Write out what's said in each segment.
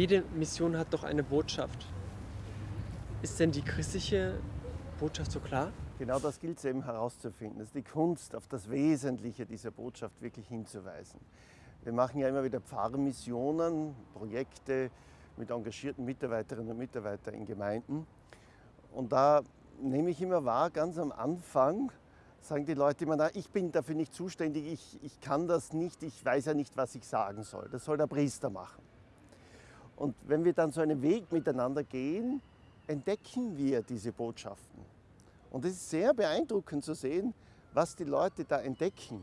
Jede Mission hat doch eine Botschaft. Ist denn die christliche Botschaft so klar? Genau das gilt es eben herauszufinden. Das ist die Kunst, auf das Wesentliche dieser Botschaft wirklich hinzuweisen. Wir machen ja immer wieder Pfarrmissionen, Projekte mit engagierten Mitarbeiterinnen und Mitarbeitern in Gemeinden. Und da nehme ich immer wahr, ganz am Anfang sagen die Leute immer, na, ich bin dafür nicht zuständig, ich, ich kann das nicht, ich weiß ja nicht, was ich sagen soll. Das soll der Priester machen. Und wenn wir dann so einen Weg miteinander gehen, entdecken wir diese Botschaften. Und es ist sehr beeindruckend zu sehen, was die Leute da entdecken.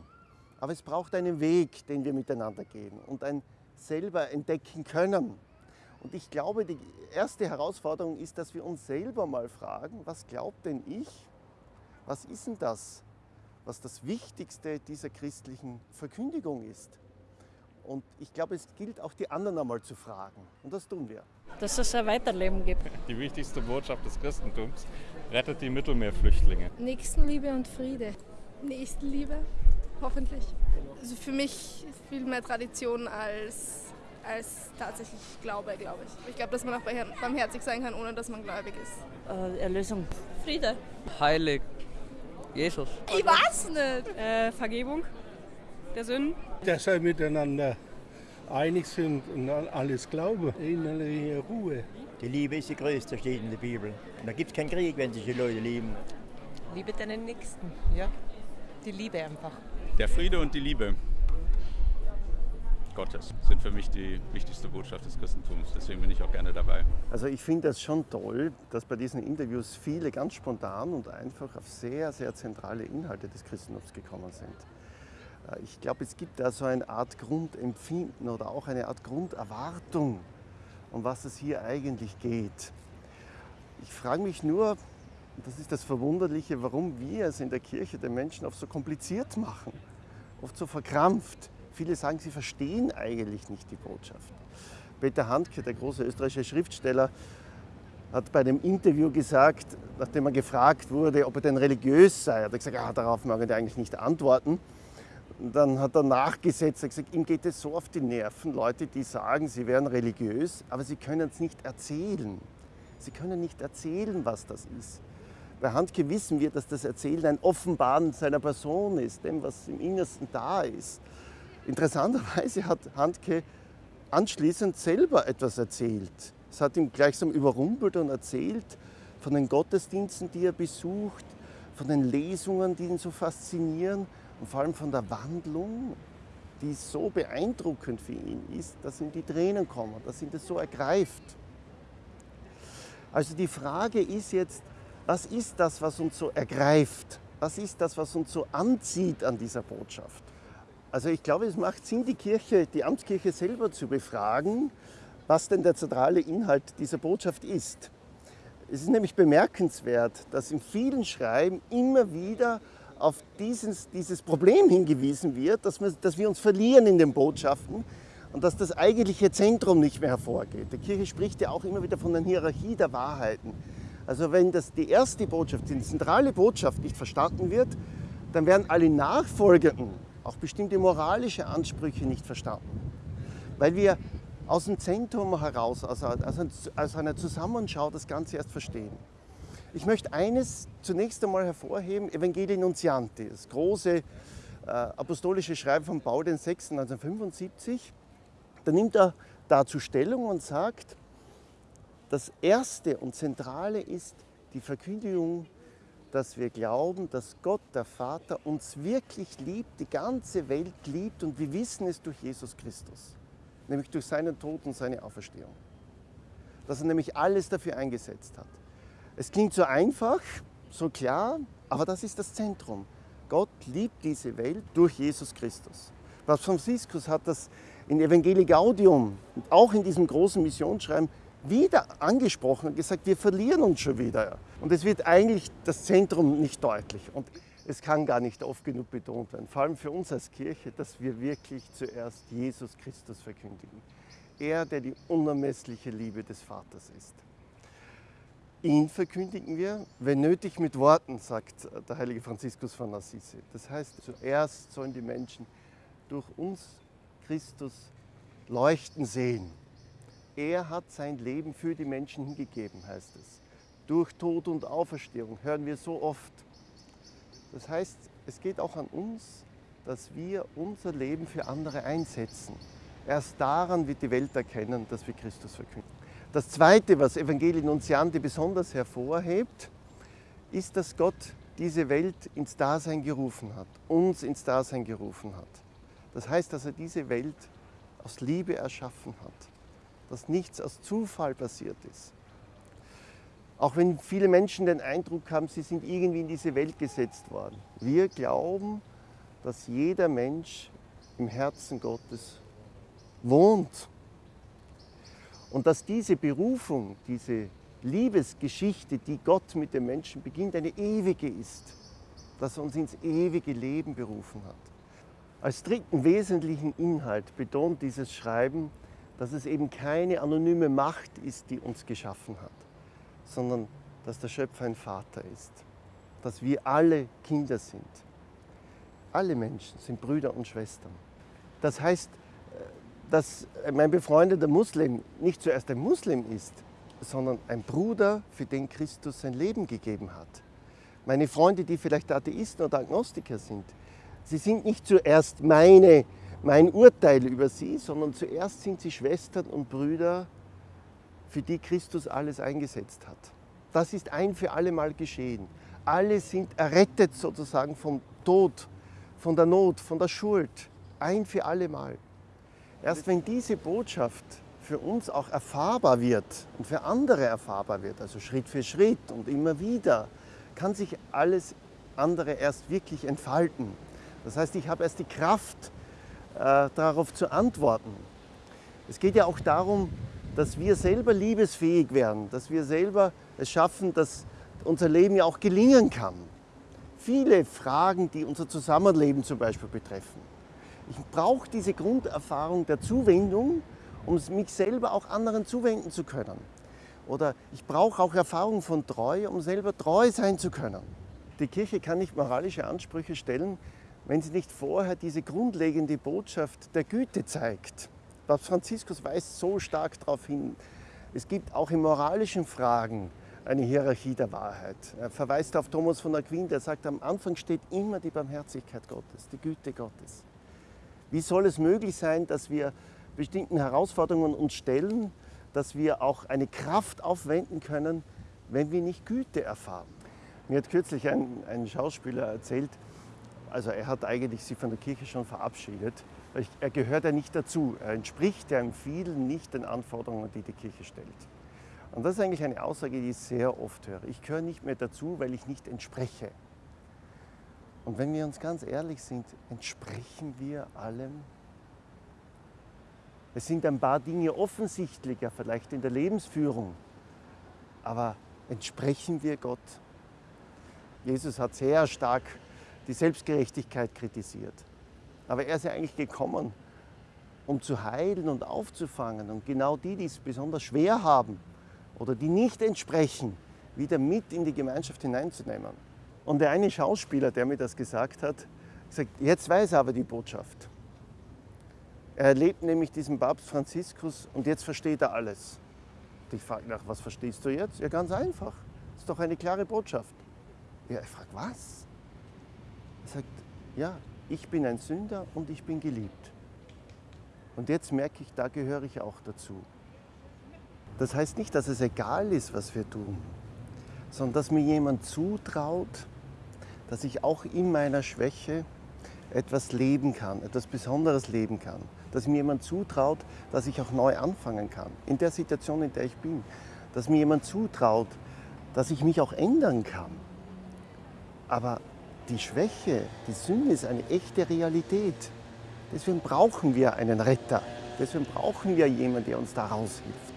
Aber es braucht einen Weg, den wir miteinander gehen und ein selber entdecken können. Und ich glaube, die erste Herausforderung ist, dass wir uns selber mal fragen, was glaubt denn ich? Was ist denn das, was das Wichtigste dieser christlichen Verkündigung ist? Und ich glaube, es gilt auch die anderen einmal zu fragen. Und das tun wir. Dass es ein Weiterleben gibt. Die wichtigste Botschaft des Christentums rettet die Mittelmeerflüchtlinge. Nächstenliebe und Friede. Nächstenliebe, hoffentlich. Also für mich viel mehr Tradition als, als tatsächlich Glaube, glaube ich. Ich glaube, dass man auch barmherzig sein kann, ohne dass man gläubig ist. Äh, Erlösung. Friede. Heilig. Jesus. Ich weiß nicht. Äh, Vergebung der Sünden. Dass wir miteinander einig sind und alles glauben. Innerliche Ruhe. Die Liebe ist die größte, steht in der Bibel. Und da gibt es keinen Krieg, wenn sich die Leute lieben. Liebe deinen Nächsten, ja. Die Liebe einfach. Der Friede und die Liebe Gottes sind für mich die wichtigste Botschaft des Christentums. Deswegen bin ich auch gerne dabei. Also ich finde das schon toll, dass bei diesen Interviews viele ganz spontan und einfach auf sehr, sehr zentrale Inhalte des Christentums gekommen sind. Äh, ich glaube, es gibt da so eine Art Grundempfinden oder auch eine Art Grunderwartung, um was es hier eigentlich geht. Ich frage mich nur, das ist das Verwunderliche, warum wir es in der Kirche den Menschen oft so kompliziert machen, oft so verkrampft. Viele sagen, sie verstehen eigentlich nicht die Botschaft. Peter Handke, der große österreichische Schriftsteller, hat bei einem Interview gesagt, nachdem er gefragt wurde, ob er denn religiös sei, hat er gesagt, ah, darauf mag er eigentlich nicht antworten. Dann hat er nachgesetzt, er gesagt, ihm geht es so auf die Nerven, Leute, die sagen, sie wären religiös, aber sie können es nicht erzählen. Sie können nicht erzählen, was das ist. Bei Handke wissen wir, dass das Erzählen ein Offenbaren seiner Person ist, dem, was im Innersten da ist. Interessanterweise hat Handke anschließend selber etwas erzählt. Es hat ihn gleichsam überrumpelt und erzählt von den Gottesdiensten, die er besucht, von den Lesungen, die ihn so faszinieren und vor allem von der Wandlung, die so beeindruckend für ihn ist, dass ihm die Tränen kommen, dass ihn das so ergreift. Also die Frage ist jetzt, was ist das, was uns so ergreift? Was ist das, was uns so anzieht an dieser Botschaft? Also ich glaube, es macht Sinn, die Kirche, die Amtskirche selber zu befragen, was denn der zentrale Inhalt dieser Botschaft ist. Es ist nämlich bemerkenswert, dass in vielen Schreiben immer wieder auf dieses, dieses Problem hingewiesen wird, dass wir, dass wir uns verlieren in den Botschaften und dass das eigentliche Zentrum nicht mehr hervorgeht. Die Kirche spricht ja auch immer wieder von der Hierarchie der Wahrheiten. Also wenn das die erste Botschaft, die zentrale Botschaft nicht verstanden wird, dann werden alle nachfolgenden, auch bestimmte moralische Ansprüche nicht verstanden. Weil wir aus dem Zentrum heraus, aus einer Zusammenschau das Ganze erst verstehen. Ich möchte eines zunächst einmal hervorheben, Evangelii Nuntianti, das große äh, apostolische Schreiben von Paul VI. 1975. Da nimmt er dazu Stellung und sagt, das Erste und Zentrale ist die Verkündigung, dass wir glauben, dass Gott, der Vater, uns wirklich liebt, die ganze Welt liebt und wir wissen es durch Jesus Christus, nämlich durch seinen Tod und seine Auferstehung. Dass er nämlich alles dafür eingesetzt hat. Es klingt so einfach, so klar, aber das ist das Zentrum. Gott liebt diese Welt durch Jesus Christus. Papst Franziskus hat das in Evangelii Gaudium und auch in diesem großen Missionsschreiben wieder angesprochen und gesagt, wir verlieren uns schon wieder. Und es wird eigentlich das Zentrum nicht deutlich. Und es kann gar nicht oft genug betont werden, vor allem für uns als Kirche, dass wir wirklich zuerst Jesus Christus verkündigen. Er, der die unermessliche Liebe des Vaters ist. Ihn verkündigen wir, wenn nötig mit Worten, sagt der heilige Franziskus von Assisi. Das heißt, zuerst sollen die Menschen durch uns Christus leuchten sehen. Er hat sein Leben für die Menschen hingegeben, heißt es. Durch Tod und Auferstehung hören wir so oft. Das heißt, es geht auch an uns, dass wir unser Leben für andere einsetzen. Erst daran wird die Welt erkennen, dass wir Christus verkünden. Das Zweite, was Evangelii Nuntiante besonders hervorhebt, ist, dass Gott diese Welt ins Dasein gerufen hat, uns ins Dasein gerufen hat. Das heißt, dass er diese Welt aus Liebe erschaffen hat, dass nichts aus Zufall passiert ist. Auch wenn viele Menschen den Eindruck haben, sie sind irgendwie in diese Welt gesetzt worden. Wir glauben, dass jeder Mensch im Herzen Gottes wohnt. Und dass diese Berufung, diese Liebesgeschichte, die Gott mit dem Menschen beginnt, eine ewige ist, dass er uns ins ewige Leben berufen hat. Als dritten wesentlichen Inhalt betont dieses Schreiben, dass es eben keine anonyme Macht ist, die uns geschaffen hat, sondern dass der Schöpfer ein Vater ist, dass wir alle Kinder sind. Alle Menschen sind Brüder und Schwestern. Das heißt, dass mein befreundeter Muslim nicht zuerst ein Muslim ist, sondern ein Bruder, für den Christus sein Leben gegeben hat. Meine Freunde, die vielleicht Atheisten oder Agnostiker sind, sie sind nicht zuerst meine, mein Urteil über sie, sondern zuerst sind sie Schwestern und Brüder, für die Christus alles eingesetzt hat. Das ist ein für alle Mal geschehen. Alle sind errettet sozusagen vom Tod, von der Not, von der Schuld. Ein für alle Mal. Erst wenn diese Botschaft für uns auch erfahrbar wird und für andere erfahrbar wird, also Schritt für Schritt und immer wieder, kann sich alles andere erst wirklich entfalten. Das heißt, ich habe erst die Kraft, äh, darauf zu antworten. Es geht ja auch darum, dass wir selber liebesfähig werden, dass wir selber es schaffen, dass unser Leben ja auch gelingen kann. Viele Fragen, die unser Zusammenleben zum Beispiel betreffen. Ich brauche diese Grunderfahrung der Zuwendung, um mich selber auch anderen zuwenden zu können. Oder ich brauche auch Erfahrung von Treue, um selber treu sein zu können. Die Kirche kann nicht moralische Ansprüche stellen, wenn sie nicht vorher diese grundlegende Botschaft der Güte zeigt. Papst Franziskus weist so stark darauf hin. Es gibt auch in moralischen Fragen eine Hierarchie der Wahrheit. Er verweist auf Thomas von Aquin, der sagt, am Anfang steht immer die Barmherzigkeit Gottes, die Güte Gottes. Wie soll es möglich sein, dass wir bestimmten Herausforderungen uns stellen, dass wir auch eine Kraft aufwenden können, wenn wir nicht Güte erfahren? Mir hat kürzlich ein, ein Schauspieler erzählt, also er hat eigentlich sich von der Kirche schon verabschiedet. Er gehört ja nicht dazu. Er entspricht ja in vielen nicht den Anforderungen, die die Kirche stellt. Und das ist eigentlich eine Aussage, die ich sehr oft höre. Ich gehöre nicht mehr dazu, weil ich nicht entspreche. Und wenn wir uns ganz ehrlich sind, entsprechen wir allem? Es sind ein paar Dinge offensichtlicher, vielleicht in der Lebensführung, aber entsprechen wir Gott? Jesus hat sehr stark die Selbstgerechtigkeit kritisiert. Aber er ist ja eigentlich gekommen, um zu heilen und aufzufangen und genau die, die es besonders schwer haben oder die nicht entsprechen, wieder mit in die Gemeinschaft hineinzunehmen. Und der eine Schauspieler, der mir das gesagt hat, sagt, jetzt weiß er aber die Botschaft. Er erlebt nämlich diesen Papst Franziskus und jetzt versteht er alles. Und ich frage nach, was verstehst du jetzt? Ja, ganz einfach. Das ist doch eine klare Botschaft. Ja, ich frage, was? Er sagt, ja, ich bin ein Sünder und ich bin geliebt. Und jetzt merke ich, da gehöre ich auch dazu. Das heißt nicht, dass es egal ist, was wir tun, sondern dass mir jemand zutraut, dass ich auch in meiner Schwäche etwas leben kann, etwas Besonderes leben kann. Dass mir jemand zutraut, dass ich auch neu anfangen kann, in der Situation, in der ich bin. Dass mir jemand zutraut, dass ich mich auch ändern kann. Aber die Schwäche, die Sünde ist eine echte Realität. Deswegen brauchen wir einen Retter. Deswegen brauchen wir jemanden, der uns da raushilft.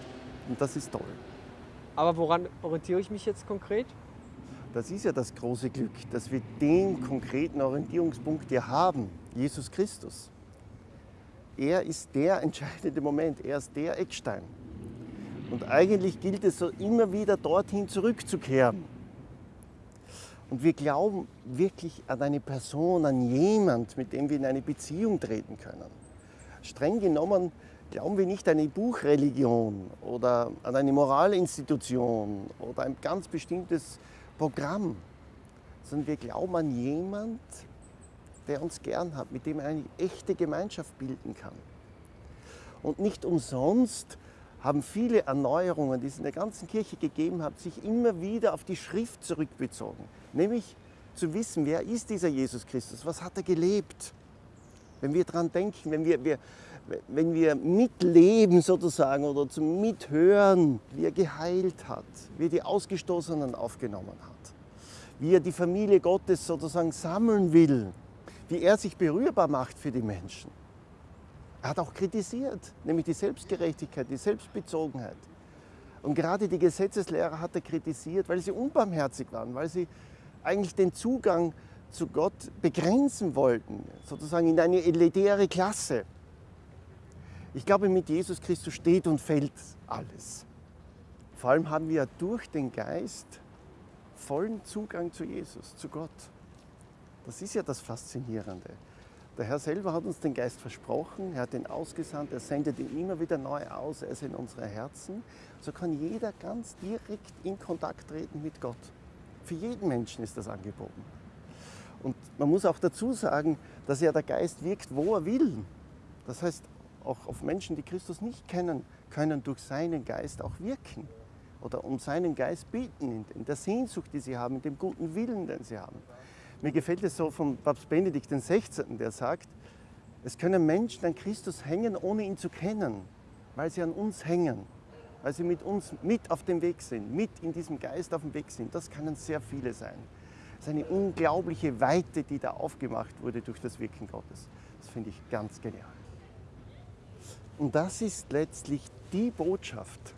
Und das ist toll. Aber woran orientiere ich mich jetzt konkret? Das ist ja das große Glück, dass wir den konkreten Orientierungspunkt hier haben, Jesus Christus. Er ist der entscheidende Moment, er ist der Eckstein. Und eigentlich gilt es so immer wieder dorthin zurückzukehren. Und wir glauben wirklich an eine Person, an jemand, mit dem wir in eine Beziehung treten können. Streng genommen Glauben wir nicht an eine Buchreligion oder an eine Moralinstitution oder ein ganz bestimmtes Programm, sondern wir glauben an jemand, der uns gern hat, mit dem er eine echte Gemeinschaft bilden kann. Und nicht umsonst haben viele Erneuerungen, die es in der ganzen Kirche gegeben hat, sich immer wieder auf die Schrift zurückbezogen. Nämlich zu wissen, wer ist dieser Jesus Christus, was hat er gelebt. Wenn wir daran denken, wenn wir, wir, wenn wir mitleben sozusagen oder zum Mithören, wie er geheilt hat, wie er die Ausgestoßenen aufgenommen hat, wie er die Familie Gottes sozusagen sammeln will, wie er sich berührbar macht für die Menschen. Er hat auch kritisiert, nämlich die Selbstgerechtigkeit, die Selbstbezogenheit. Und gerade die Gesetzeslehrer hat er kritisiert, weil sie unbarmherzig waren, weil sie eigentlich den Zugang zu Gott begrenzen wollten, sozusagen in eine elitäre Klasse. Ich glaube, mit Jesus Christus steht und fällt alles. Vor allem haben wir durch den Geist vollen Zugang zu Jesus, zu Gott. Das ist ja das Faszinierende. Der Herr selber hat uns den Geist versprochen, er hat ihn ausgesandt, er sendet ihn immer wieder neu aus, er ist in unsere Herzen. So kann jeder ganz direkt in Kontakt treten mit Gott. Für jeden Menschen ist das angeboten. Und man muss auch dazu sagen, dass ja der Geist wirkt, wo er will. Das heißt, auch auf Menschen, die Christus nicht kennen, können durch seinen Geist auch wirken oder um seinen Geist bieten, in der Sehnsucht, die sie haben, in dem guten Willen, den sie haben. Mir gefällt es so von Papst Benedikt XVI., der sagt, es können Menschen an Christus hängen, ohne ihn zu kennen, weil sie an uns hängen, weil sie mit uns mit auf dem Weg sind, mit in diesem Geist auf dem Weg sind. Das können sehr viele sein. Es ist eine unglaubliche Weite, die da aufgemacht wurde durch das Wirken Gottes. Das finde ich ganz genial. Und das ist letztlich die Botschaft,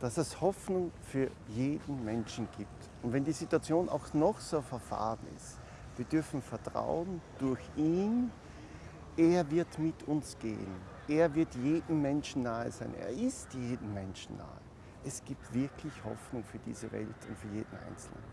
dass es Hoffnung für jeden Menschen gibt. Und wenn die Situation auch noch so verfahren ist, wir dürfen vertrauen, durch ihn, er wird mit uns gehen. Er wird jedem Menschen nahe sein. Er ist jedem Menschen nahe. Es gibt wirklich Hoffnung für diese Welt und für jeden Einzelnen.